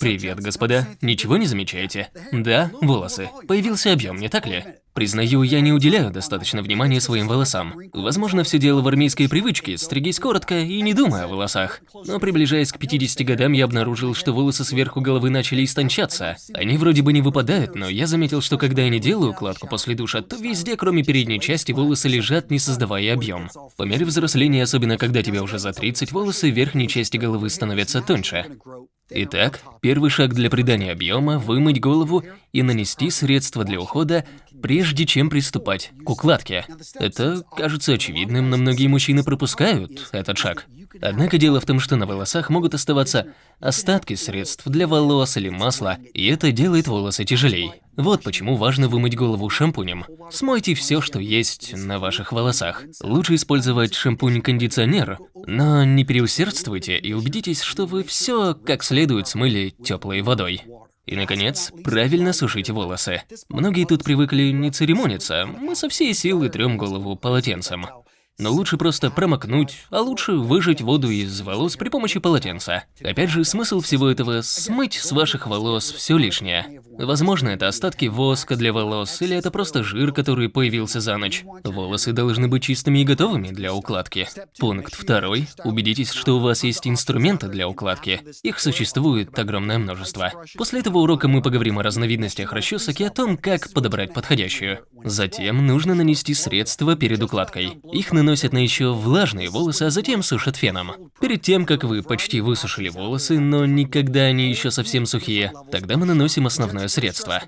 Привет, господа. Ничего не замечаете? Да, волосы. Появился объем, не так ли? Признаю, я не уделяю достаточно внимания своим волосам. Возможно, все дело в армейской привычке, стригись коротко и не думая о волосах. Но приближаясь к 50 годам, я обнаружил, что волосы сверху головы начали истончаться. Они вроде бы не выпадают, но я заметил, что когда я не делаю укладку после душа, то везде, кроме передней части, волосы лежат, не создавая объем. По мере взросления, особенно когда тебе уже за 30, волосы верхней части головы становятся тоньше. Итак, первый шаг для придания объема – вымыть голову и нанести средства для ухода, прежде чем приступать к укладке. Это кажется очевидным, но многие мужчины пропускают этот шаг. Однако дело в том, что на волосах могут оставаться остатки средств для волос или масла, и это делает волосы тяжелее. Вот почему важно вымыть голову шампунем. Смойте все, что есть на ваших волосах. Лучше использовать шампунь-кондиционер, но не переусердствуйте и убедитесь, что вы все как следует смыли теплой водой. И, наконец, правильно сушите волосы. Многие тут привыкли не церемониться, мы со всей силы трем голову полотенцем. Но лучше просто промокнуть, а лучше выжать воду из волос при помощи полотенца. Опять же, смысл всего этого – смыть с ваших волос все лишнее. Возможно, это остатки воска для волос, или это просто жир, который появился за ночь. Волосы должны быть чистыми и готовыми для укладки. Пункт второй. Убедитесь, что у вас есть инструменты для укладки. Их существует огромное множество. После этого урока мы поговорим о разновидностях расчесок и о том, как подобрать подходящую. Затем нужно нанести средства перед укладкой. Их наносят на еще влажные волосы, а затем сушат феном. Перед тем, как вы почти высушили волосы, но никогда они еще совсем сухие, тогда мы наносим основное средство.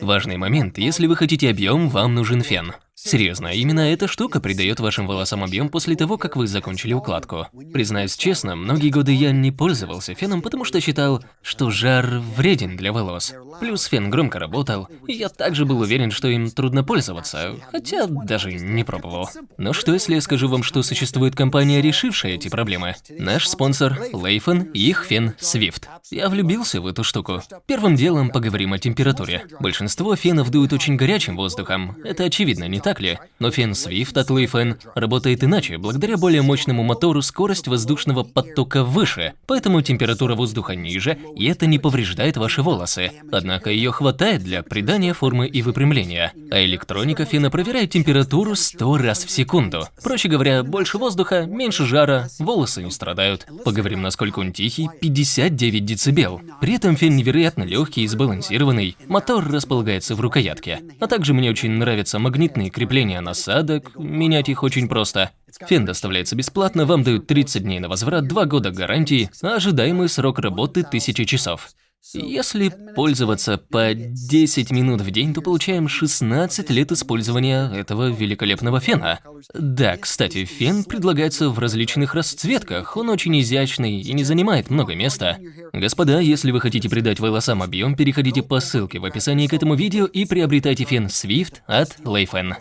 Важный момент, если вы хотите объем, вам нужен фен. Серьезно, именно эта штука придает вашим волосам объем после того, как вы закончили укладку. Признаюсь честно, многие годы я не пользовался феном, потому что считал, что жар вреден для волос. Плюс фен громко работал, и я также был уверен, что им трудно пользоваться, хотя даже не пробовал. Но что если я скажу вам, что существует компания, решившая эти проблемы? Наш спонсор – Лейфен и их фен Swift. Я влюбился в эту штуку. Первым делом поговорим о температуре. Большинство фенов дуют очень горячим воздухом, это очевидно, не так? Так ли? Но фен Swift от Leifan работает иначе. Благодаря более мощному мотору скорость воздушного потока выше, поэтому температура воздуха ниже, и это не повреждает ваши волосы. Однако ее хватает для придания формы и выпрямления. А электроника фена проверяет температуру 100 раз в секунду. Проще говоря, больше воздуха, меньше жара, волосы не страдают. Поговорим, насколько он тихий, 59 дБ. При этом фен невероятно легкий и сбалансированный, мотор располагается в рукоятке. А также мне очень нравятся магнитные крепления насадок, менять их очень просто. Фен доставляется бесплатно, вам дают 30 дней на возврат, 2 года гарантии, а ожидаемый срок работы 1000 часов. Если пользоваться по 10 минут в день, то получаем 16 лет использования этого великолепного фена. Да, кстати, фен предлагается в различных расцветках, он очень изящный и не занимает много места. Господа, если вы хотите придать волосам объем, переходите по ссылке в описании к этому видео и приобретайте фен Swift от Leifen.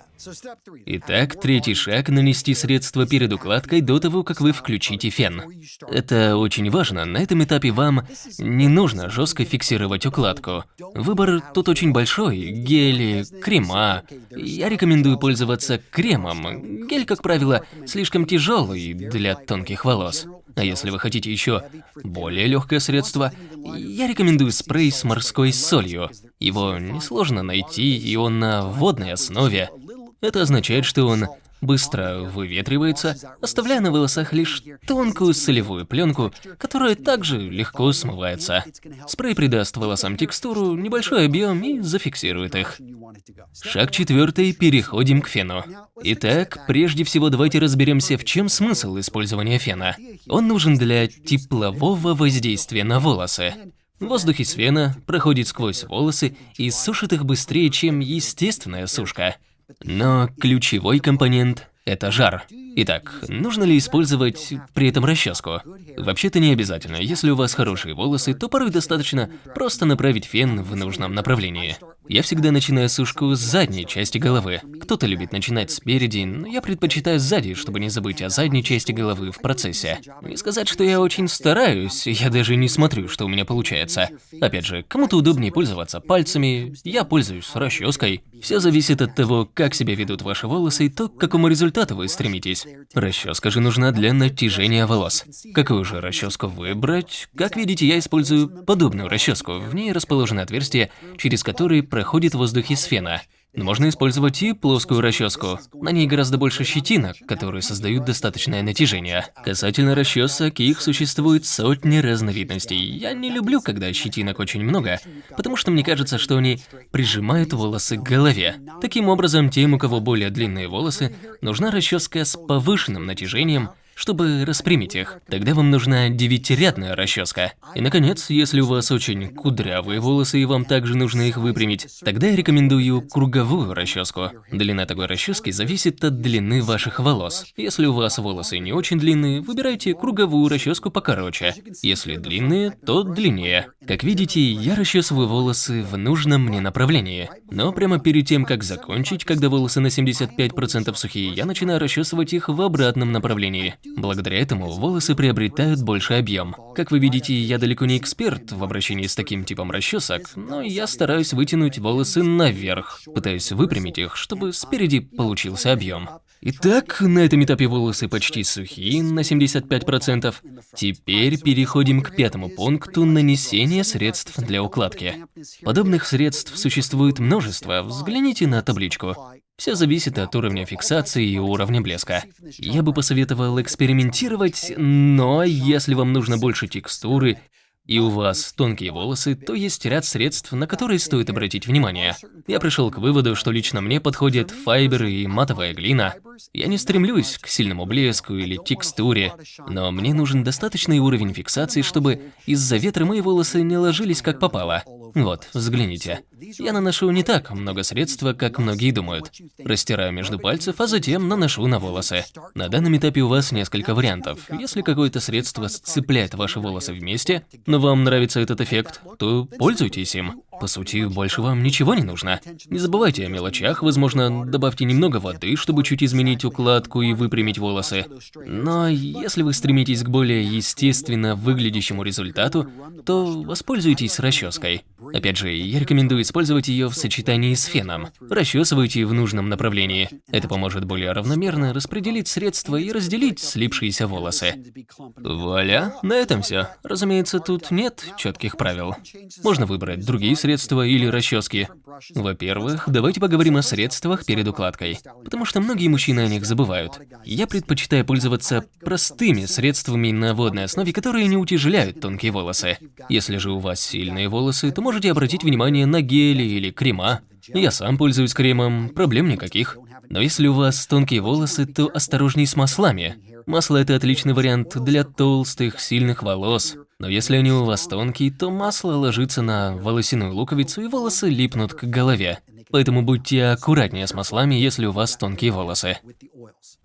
Итак, третий шаг – нанести средство перед укладкой до того, как вы включите фен. Это очень важно, на этом этапе вам не нужно жестко фиксировать укладку. Выбор тут очень большой – гели, крема. Я рекомендую пользоваться кремом. Гель, как правило, слишком тяжелый для тонких волос. А если вы хотите еще более легкое средство, я рекомендую спрей с морской солью. Его несложно найти, и он на водной основе. Это означает, что он быстро выветривается, оставляя на волосах лишь тонкую солевую пленку, которая также легко смывается. Спрей придаст волосам текстуру, небольшой объем и зафиксирует их. Шаг четвертый. Переходим к фену. Итак, прежде всего давайте разберемся, в чем смысл использования фена. Он нужен для теплового воздействия на волосы. Воздух из фена проходит сквозь волосы и сушит их быстрее, чем естественная сушка. Но ключевой компонент – это жар. Итак, нужно ли использовать при этом расческу? Вообще-то не обязательно. Если у вас хорошие волосы, то порой достаточно просто направить фен в нужном направлении. Я всегда начинаю сушку с задней части головы. Кто-то любит начинать спереди, но я предпочитаю сзади, чтобы не забыть о задней части головы в процессе. И сказать, что я очень стараюсь, я даже не смотрю, что у меня получается. Опять же, кому-то удобнее пользоваться пальцами, я пользуюсь расческой. Все зависит от того, как себя ведут ваши волосы и то, к какому результату вы стремитесь. Расческа же нужна для натяжения волос. Какую же расческу выбрать? Как видите, я использую подобную расческу. В ней расположено отверстие, через которое проходит воздух из фена. Можно использовать и плоскую расческу. На ней гораздо больше щетинок, которые создают достаточное натяжение. Касательно расчесок, их существует сотни разновидностей. Я не люблю, когда щетинок очень много, потому что мне кажется, что они прижимают волосы к голове. Таким образом, тем, у кого более длинные волосы, нужна расческа с повышенным натяжением, чтобы распрямить их. Тогда вам нужна девятирядная расческа. И, наконец, если у вас очень кудрявые волосы и вам также нужно их выпрямить, тогда я рекомендую круговую расческу. Длина такой расчески зависит от длины ваших волос. Если у вас волосы не очень длинные, выбирайте круговую расческу покороче. Если длинные, то длиннее. Как видите, я расчесываю волосы в нужном мне направлении. Но прямо перед тем, как закончить, когда волосы на 75% сухие, я начинаю расчесывать их в обратном направлении. Благодаря этому волосы приобретают больший объем. Как вы видите, я далеко не эксперт в обращении с таким типом расчесок, но я стараюсь вытянуть волосы наверх, пытаясь выпрямить их, чтобы спереди получился объем. Итак, на этом этапе волосы почти сухие, на 75%. Теперь переходим к пятому пункту – нанесения средств для укладки. Подобных средств существует множество, взгляните на табличку. Все зависит от уровня фиксации и уровня блеска. Я бы посоветовал экспериментировать, но если вам нужно больше текстуры и у вас тонкие волосы, то есть ряд средств, на которые стоит обратить внимание. Я пришел к выводу, что лично мне подходят файбер и матовая глина. Я не стремлюсь к сильному блеску или текстуре, но мне нужен достаточный уровень фиксации, чтобы из-за ветра мои волосы не ложились как попало. Вот, взгляните. Я наношу не так много средства, как многие думают. Растираю между пальцев, а затем наношу на волосы. На данном этапе у вас несколько вариантов. Если какое-то средство сцепляет ваши волосы вместе, но вам нравится этот эффект, то пользуйтесь им. По сути, больше вам ничего не нужно. Не забывайте о мелочах, возможно, добавьте немного воды, чтобы чуть изменить укладку и выпрямить волосы. Но если вы стремитесь к более естественно выглядящему результату, то воспользуйтесь расческой. Опять же, я рекомендую использовать ее в сочетании с феном. Расчесывайте в нужном направлении. Это поможет более равномерно распределить средства и разделить слипшиеся волосы. Вуаля, на этом все. Разумеется, тут нет четких правил. Можно выбрать другие средства, средства или расчески? Во-первых, давайте поговорим о средствах перед укладкой, потому что многие мужчины о них забывают. Я предпочитаю пользоваться простыми средствами на водной основе, которые не утяжеляют тонкие волосы. Если же у вас сильные волосы, то можете обратить внимание на гели или крема. Я сам пользуюсь кремом, проблем никаких. Но если у вас тонкие волосы, то осторожней с маслами. Масло – это отличный вариант для толстых, сильных волос. Но если они у вас тонкие, то масло ложится на волосяную луковицу и волосы липнут к голове. Поэтому будьте аккуратнее с маслами, если у вас тонкие волосы.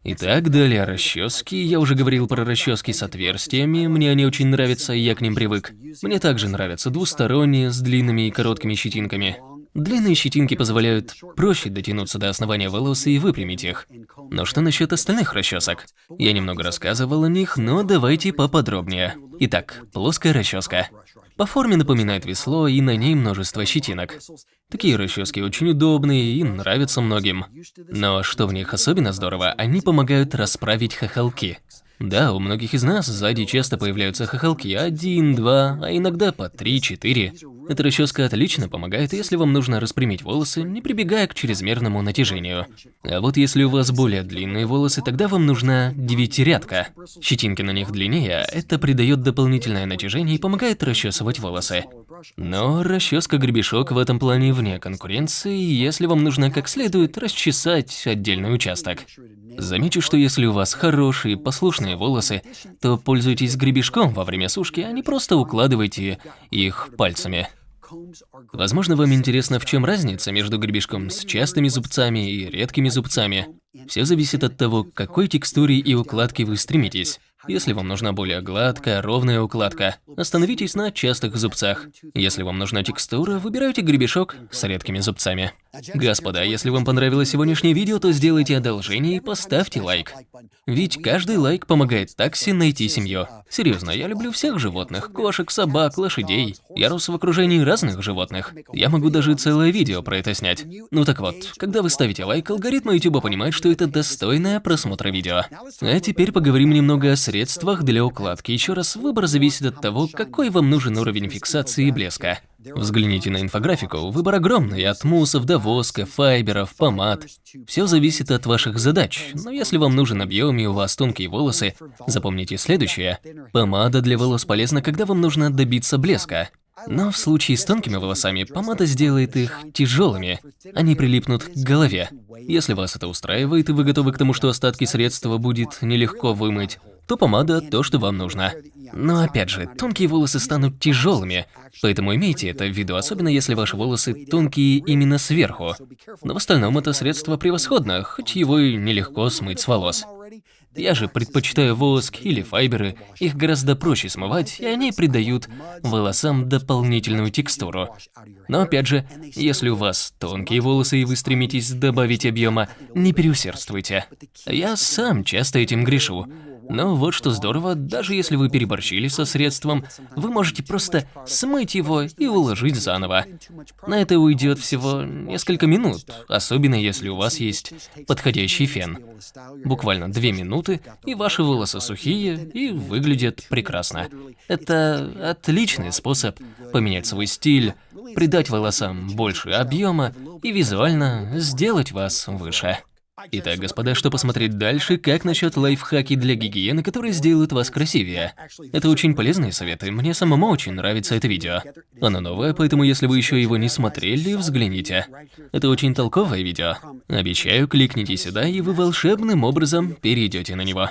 Итак, далее расчески. Я уже говорил про расчески с отверстиями, мне они очень нравятся, я к ним привык. Мне также нравятся двусторонние, с длинными и короткими щетинками. Длинные щетинки позволяют проще дотянуться до основания волос и выпрямить их. Но что насчет остальных расчесок? Я немного рассказывал о них, но давайте поподробнее. Итак, плоская расческа. По форме напоминает весло, и на ней множество щетинок. Такие расчески очень удобные и нравятся многим. Но что в них особенно здорово, они помогают расправить хохолки. Да, у многих из нас сзади часто появляются хохолки один, два, а иногда по три-четыре. Эта расческа отлично помогает, если вам нужно распрямить волосы, не прибегая к чрезмерному натяжению. А вот если у вас более длинные волосы, тогда вам нужна девятирядка. Щетинки на них длиннее, это придает дополнительное натяжение и помогает расчесывать волосы. Но расческа-гребешок в этом плане вне конкуренции, если вам нужно как следует расчесать отдельный участок. Замечу, что если у вас хорошие, послушные волосы, то пользуйтесь гребешком во время сушки, а не просто укладывайте их пальцами. Возможно, вам интересно, в чем разница между гребешком с частыми зубцами и редкими зубцами. Все зависит от того, к какой текстуре и укладке вы стремитесь. Если вам нужна более гладкая, ровная укладка, остановитесь на частых зубцах. Если вам нужна текстура, выбирайте гребешок с редкими зубцами. Господа, если вам понравилось сегодняшнее видео, то сделайте одолжение и поставьте лайк. Ведь каждый лайк помогает такси найти семью. Серьезно, я люблю всех животных. Кошек, собак, лошадей. Я рос в окружении разных животных. Я могу даже целое видео про это снять. Ну так вот, когда вы ставите лайк, алгоритмы YouTube понимают, что это достойное просмотра видео. А теперь поговорим немного о средствах для укладки. Еще раз, выбор зависит от того, какой вам нужен уровень фиксации и блеска. Взгляните на инфографику, выбор огромный, от муссов до воска, файберов, помад. Все зависит от ваших задач, но если вам нужен объем и у вас тонкие волосы, запомните следующее. Помада для волос полезна, когда вам нужно добиться блеска. Но в случае с тонкими волосами, помада сделает их тяжелыми, они прилипнут к голове. Если вас это устраивает и вы готовы к тому, что остатки средства будет нелегко вымыть, то помада – то, что вам нужно. Но опять же, тонкие волосы станут тяжелыми, поэтому имейте это в виду, особенно если ваши волосы тонкие именно сверху. Но в остальном это средство превосходно, хоть его и нелегко смыть с волос. Я же предпочитаю воск или файберы, их гораздо проще смывать, и они придают волосам дополнительную текстуру. Но опять же, если у вас тонкие волосы и вы стремитесь добавить объема, не переусердствуйте. Я сам часто этим грешу. Но вот что здорово, даже если вы переборщили со средством, вы можете просто смыть его и уложить заново. На это уйдет всего несколько минут, особенно если у вас есть подходящий фен. Буквально две минуты, и ваши волосы сухие и выглядят прекрасно. Это отличный способ поменять свой стиль, придать волосам больше объема и визуально сделать вас выше. Итак, господа, что посмотреть дальше, как насчет лайфхаки для гигиены, которые сделают вас красивее? Это очень полезные советы, мне самому очень нравится это видео. Оно новое, поэтому если вы еще его не смотрели, взгляните. Это очень толковое видео. Обещаю, кликните сюда, и вы волшебным образом перейдете на него.